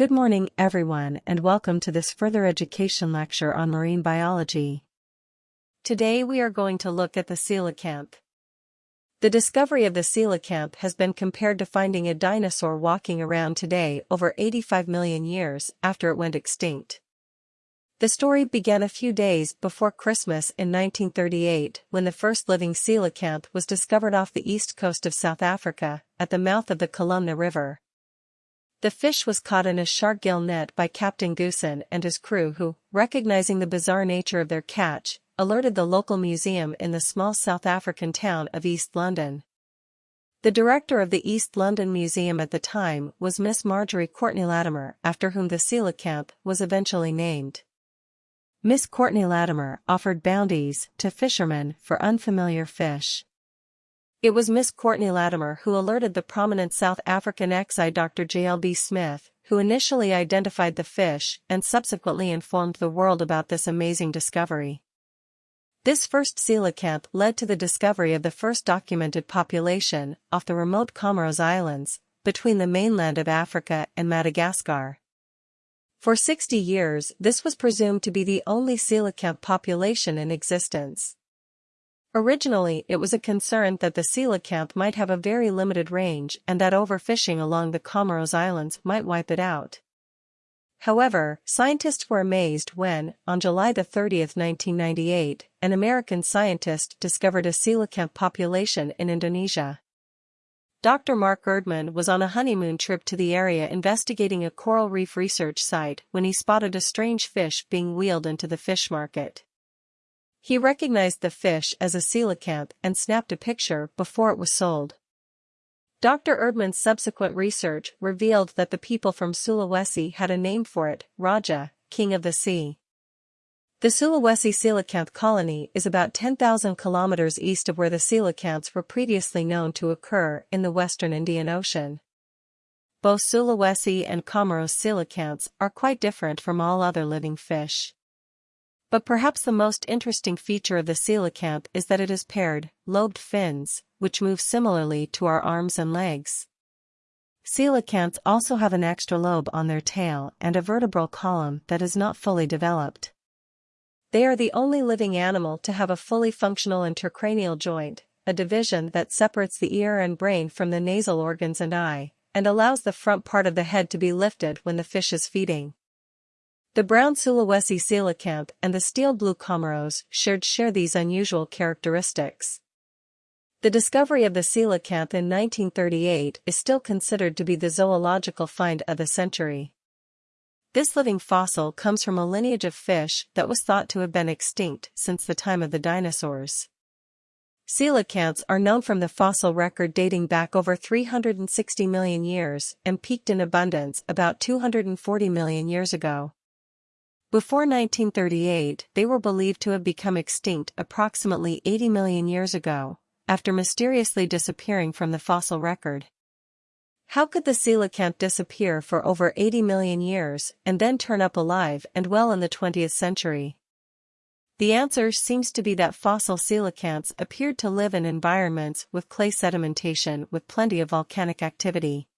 Good morning, everyone, and welcome to this further education lecture on marine biology. Today we are going to look at the coelacanth. The discovery of the coelacanth has been compared to finding a dinosaur walking around today over 85 million years after it went extinct. The story began a few days before Christmas in 1938 when the first living coelacanth was discovered off the east coast of South Africa, at the mouth of the Chalumna River. The fish was caught in a shark gill net by Captain Goosen and his crew who, recognizing the bizarre nature of their catch, alerted the local museum in the small South African town of East London. The director of the East London Museum at the time was Miss Marjorie Courtenay Latimer after whom the coelacanth was eventually named. Miss Courtenay Latimer offered bounties to fishermen for unfamiliar fish. It was Miss Courtenay Latimer who alerted the prominent South African XI Dr. J.L.B. Smith, who initially identified the fish and subsequently informed the world about this amazing discovery. This first coelacanth led to the discovery of the first documented population off the remote Comoros Islands, between the mainland of Africa and Madagascar. For 60 years this was presumed to be the only coelacanth population in existence. Originally it was a concern that the coelacanth might have a very limited range and that overfishing along the Comoros Islands might wipe it out. However, scientists were amazed when, on July 30, 1998, an American scientist discovered a coelacanth population in Indonesia. Dr. Mark Erdmann was on a honeymoon trip to the area investigating a coral reef research site when he spotted a strange fish being wheeled into the fish market. He recognized the fish as a coelacanth and snapped a picture before it was sold. Dr. Erdmann's subsequent research revealed that the people from Sulawesi had a name for it, Raja, king of the sea. The Sulawesi coelacanth colony is about 10,000 kilometers east of where the coelacanths were previously known to occur in the western Indian Ocean. Both Sulawesi and Comoros coelacanths are quite different from all other living fish. But perhaps the most interesting feature of the coelacanth is that it has paired, lobed fins, which move similarly to our arms and legs. Coelacanths also have an extra lobe on their tail and a vertebral column that is not fully developed. They are the only living animal to have a fully functional intracranial joint, a division that separates the ear and brain from the nasal organs and eye, and allows the front part of the head to be lifted when the fish is feeding. The brown Sulawesi coelacanth and the steel blue Comoros shared share these unusual characteristics. The discovery of the coelacanth in 1938 is still considered to be the zoological find of the century. This living fossil comes from a lineage of fish that was thought to have been extinct since the time of the dinosaurs. Coelacanths are known from the fossil record dating back over 360 million years and peaked in abundance about 240 million years ago. Before 1938, they were believed to have become extinct approximately 80 million years ago, after mysteriously disappearing from the fossil record. How could the coelacanth disappear for over 80 million years and then turn up alive and well in the 20th century? The answer seems to be that fossil coelacanths appeared to live in environments with clay sedimentation with plenty of volcanic activity.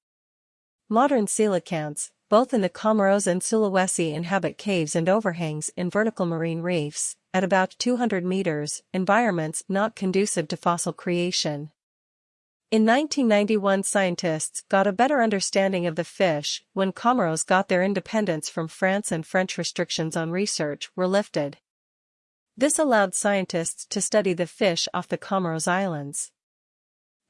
Modern coelacanths, both in the Comoros and Sulawesi inhabit caves and overhangs in vertical marine reefs, at about 200 meters, environments not conducive to fossil creation. In 1991 scientists got a better understanding of the fish when Comoros got their independence from France and French restrictions on research were lifted. This allowed scientists to study the fish off the Comoros Islands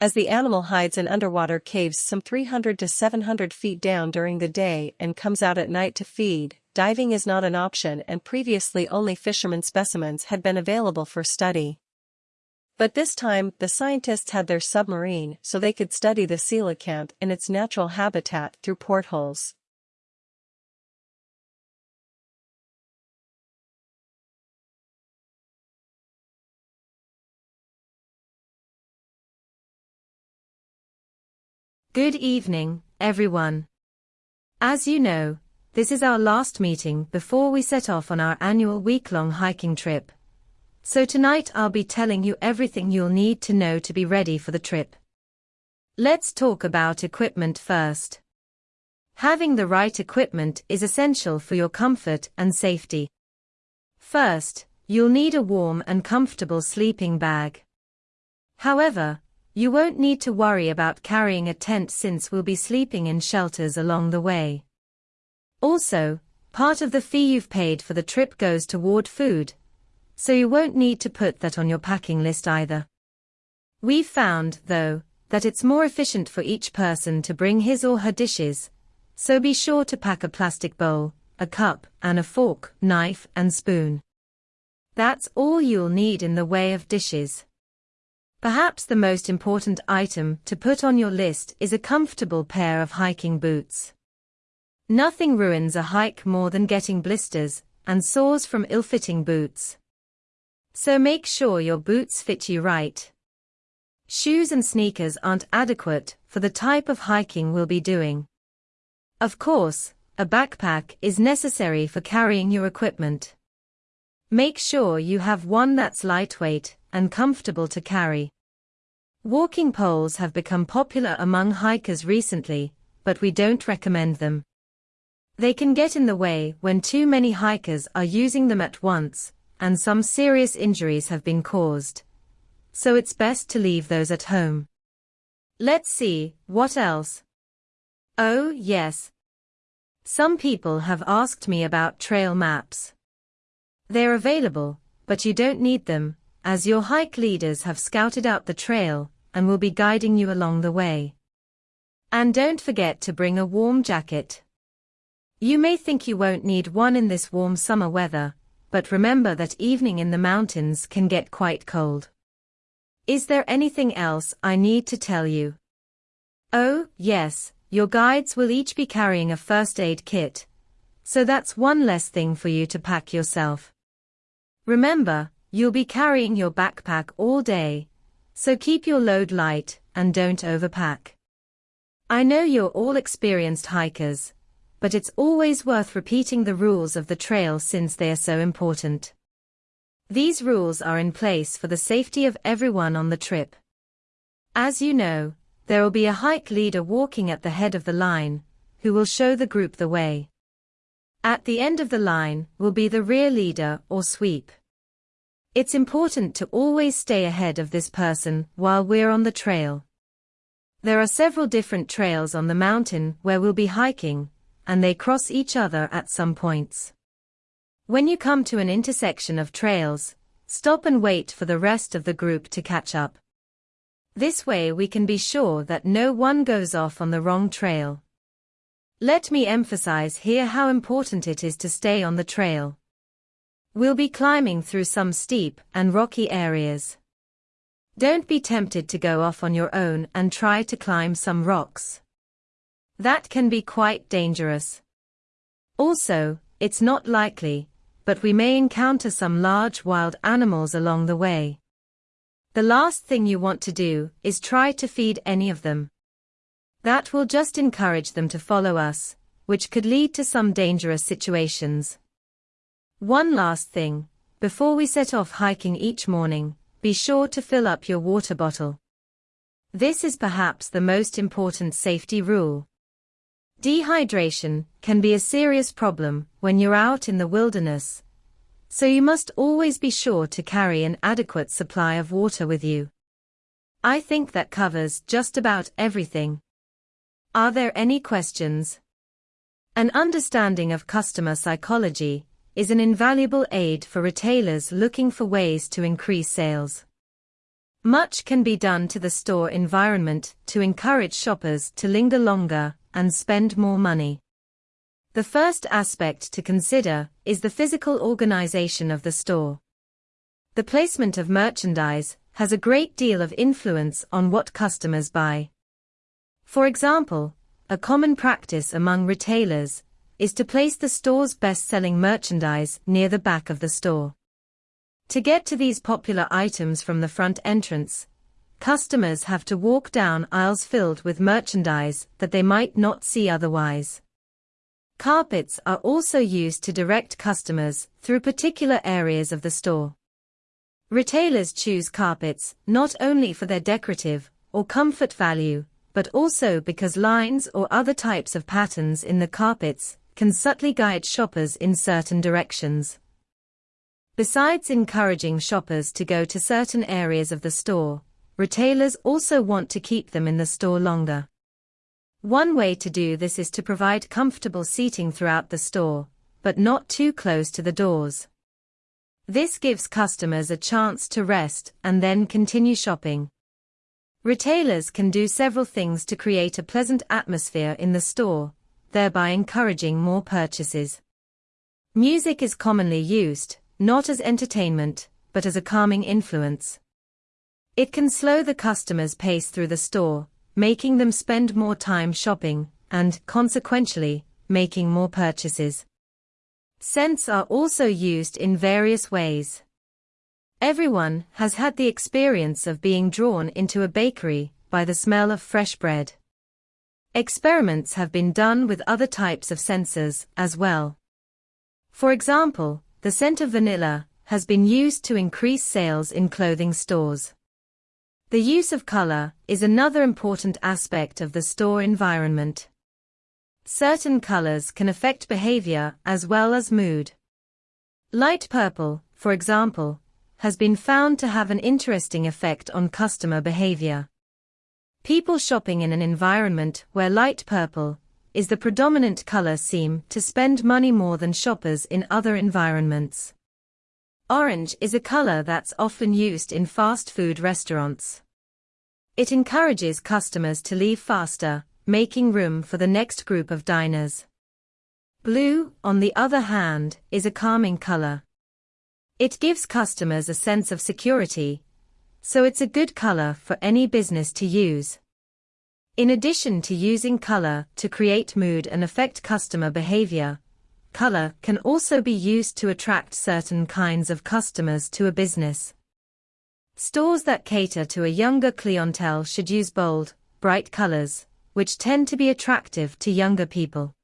as the animal hides in underwater caves some 300 to 700 feet down during the day and comes out at night to feed, diving is not an option and previously only fishermen specimens had been available for study. But this time, the scientists had their submarine so they could study the coelacanth in its natural habitat through portholes. Good evening, everyone. As you know, this is our last meeting before we set off on our annual week-long hiking trip. So tonight I'll be telling you everything you'll need to know to be ready for the trip. Let's talk about equipment first. Having the right equipment is essential for your comfort and safety. First, you'll need a warm and comfortable sleeping bag. However, you won't need to worry about carrying a tent since we'll be sleeping in shelters along the way. Also, part of the fee you've paid for the trip goes toward food, so you won't need to put that on your packing list either. We've found, though, that it's more efficient for each person to bring his or her dishes, so be sure to pack a plastic bowl, a cup, and a fork, knife, and spoon. That's all you'll need in the way of dishes. Perhaps the most important item to put on your list is a comfortable pair of hiking boots. Nothing ruins a hike more than getting blisters and sores from ill-fitting boots. So make sure your boots fit you right. Shoes and sneakers aren't adequate for the type of hiking we'll be doing. Of course, a backpack is necessary for carrying your equipment. Make sure you have one that's lightweight and comfortable to carry. Walking poles have become popular among hikers recently, but we don't recommend them. They can get in the way when too many hikers are using them at once, and some serious injuries have been caused. So it's best to leave those at home. Let's see, what else? Oh, yes. Some people have asked me about trail maps. They're available, but you don't need them, as your hike leaders have scouted out the trail and will be guiding you along the way. And don't forget to bring a warm jacket. You may think you won't need one in this warm summer weather, but remember that evening in the mountains can get quite cold. Is there anything else I need to tell you? Oh, yes, your guides will each be carrying a first aid kit. So that's one less thing for you to pack yourself. Remember, You'll be carrying your backpack all day, so keep your load light and don't overpack. I know you're all experienced hikers, but it's always worth repeating the rules of the trail since they are so important. These rules are in place for the safety of everyone on the trip. As you know, there will be a hike leader walking at the head of the line, who will show the group the way. At the end of the line will be the rear leader or sweep. It's important to always stay ahead of this person while we're on the trail. There are several different trails on the mountain where we'll be hiking, and they cross each other at some points. When you come to an intersection of trails, stop and wait for the rest of the group to catch up. This way we can be sure that no one goes off on the wrong trail. Let me emphasize here how important it is to stay on the trail. We'll be climbing through some steep and rocky areas. Don't be tempted to go off on your own and try to climb some rocks. That can be quite dangerous. Also, it's not likely, but we may encounter some large wild animals along the way. The last thing you want to do is try to feed any of them. That will just encourage them to follow us, which could lead to some dangerous situations. One last thing, before we set off hiking each morning, be sure to fill up your water bottle. This is perhaps the most important safety rule. Dehydration can be a serious problem when you're out in the wilderness, so you must always be sure to carry an adequate supply of water with you. I think that covers just about everything. Are there any questions? An understanding of customer psychology is an invaluable aid for retailers looking for ways to increase sales. Much can be done to the store environment to encourage shoppers to linger longer and spend more money. The first aspect to consider is the physical organization of the store. The placement of merchandise has a great deal of influence on what customers buy. For example, a common practice among retailers is to place the store's best-selling merchandise near the back of the store. To get to these popular items from the front entrance, customers have to walk down aisles filled with merchandise that they might not see otherwise. Carpets are also used to direct customers through particular areas of the store. Retailers choose carpets not only for their decorative or comfort value, but also because lines or other types of patterns in the carpets can subtly guide shoppers in certain directions. Besides encouraging shoppers to go to certain areas of the store, retailers also want to keep them in the store longer. One way to do this is to provide comfortable seating throughout the store, but not too close to the doors. This gives customers a chance to rest and then continue shopping. Retailers can do several things to create a pleasant atmosphere in the store, thereby encouraging more purchases. Music is commonly used, not as entertainment, but as a calming influence. It can slow the customer's pace through the store, making them spend more time shopping, and, consequentially, making more purchases. Scents are also used in various ways. Everyone has had the experience of being drawn into a bakery by the smell of fresh bread. Experiments have been done with other types of sensors as well. For example, the scent of vanilla has been used to increase sales in clothing stores. The use of color is another important aspect of the store environment. Certain colors can affect behavior as well as mood. Light purple, for example, has been found to have an interesting effect on customer behavior. People shopping in an environment where light purple is the predominant color seem to spend money more than shoppers in other environments. Orange is a color that's often used in fast food restaurants. It encourages customers to leave faster, making room for the next group of diners. Blue, on the other hand, is a calming color. It gives customers a sense of security, so it's a good color for any business to use. In addition to using color to create mood and affect customer behavior, color can also be used to attract certain kinds of customers to a business. Stores that cater to a younger clientele should use bold, bright colors, which tend to be attractive to younger people.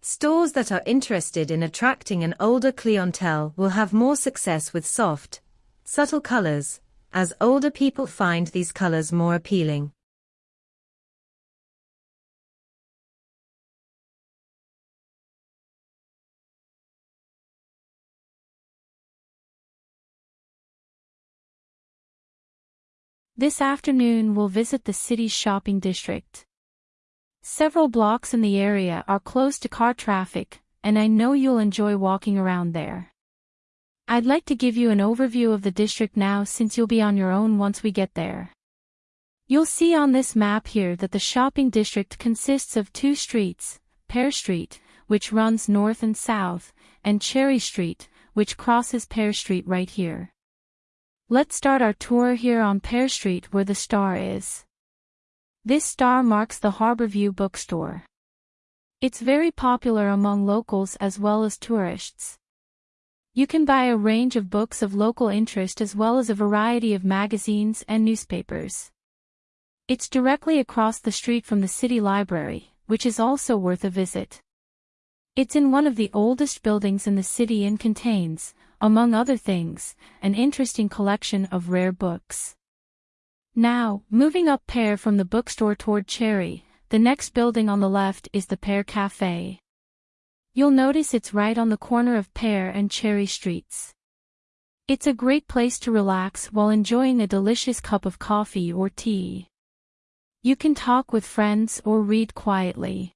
Stores that are interested in attracting an older clientele will have more success with soft, subtle colors, as older people find these colors more appealing. This afternoon we'll visit the city's shopping district. Several blocks in the area are closed to car traffic, and I know you'll enjoy walking around there. I'd like to give you an overview of the district now since you'll be on your own once we get there. You'll see on this map here that the shopping district consists of two streets, Pear Street, which runs north and south, and Cherry Street, which crosses Pear Street right here. Let's start our tour here on Pear Street where the star is. This star marks the Harborview bookstore. It's very popular among locals as well as tourists. You can buy a range of books of local interest as well as a variety of magazines and newspapers. It's directly across the street from the city library, which is also worth a visit. It's in one of the oldest buildings in the city and contains, among other things, an interesting collection of rare books. Now, moving up Pear from the bookstore toward Cherry, the next building on the left is the Pear Cafe. You'll notice it's right on the corner of Pear and Cherry Streets. It's a great place to relax while enjoying a delicious cup of coffee or tea. You can talk with friends or read quietly.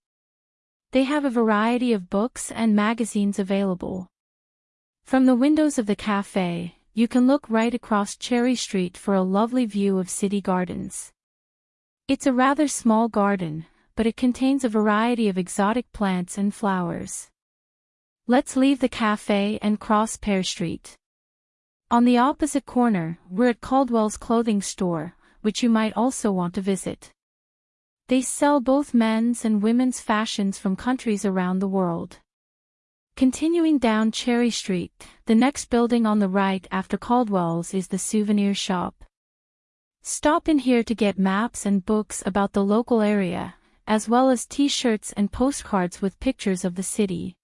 They have a variety of books and magazines available. From the windows of the cafe, you can look right across Cherry Street for a lovely view of city gardens. It's a rather small garden, but it contains a variety of exotic plants and flowers. Let's leave the cafe and cross Pear Street. On the opposite corner, we're at Caldwell's clothing store, which you might also want to visit. They sell both men's and women's fashions from countries around the world. Continuing down Cherry Street, the next building on the right after Caldwell's is the souvenir shop. Stop in here to get maps and books about the local area, as well as t-shirts and postcards with pictures of the city.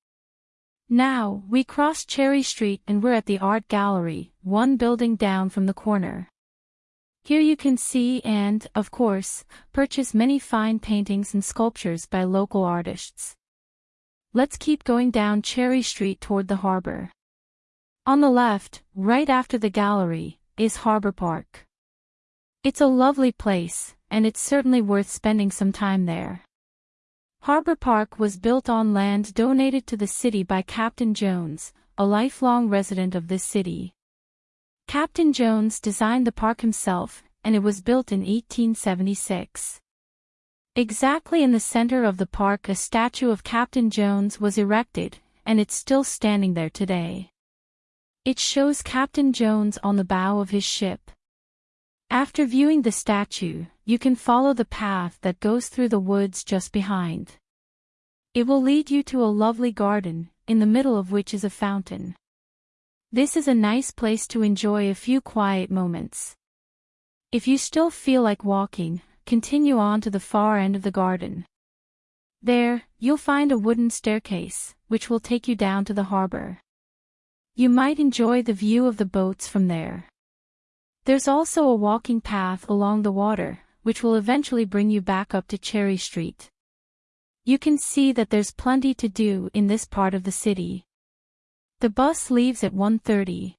Now, we cross Cherry Street and we're at the Art Gallery, one building down from the corner. Here you can see and, of course, purchase many fine paintings and sculptures by local artists. Let's keep going down Cherry Street toward the harbor. On the left, right after the gallery, is Harbor Park. It's a lovely place, and it's certainly worth spending some time there. Harbor Park was built on land donated to the city by Captain Jones, a lifelong resident of this city. Captain Jones designed the park himself, and it was built in 1876. Exactly in the center of the park a statue of Captain Jones was erected, and it's still standing there today. It shows Captain Jones on the bow of his ship. After viewing the statue, you can follow the path that goes through the woods just behind. It will lead you to a lovely garden, in the middle of which is a fountain. This is a nice place to enjoy a few quiet moments. If you still feel like walking, continue on to the far end of the garden. There, you'll find a wooden staircase, which will take you down to the harbor. You might enjoy the view of the boats from there. There's also a walking path along the water, which will eventually bring you back up to Cherry Street. You can see that there's plenty to do in this part of the city. The bus leaves at 1.30,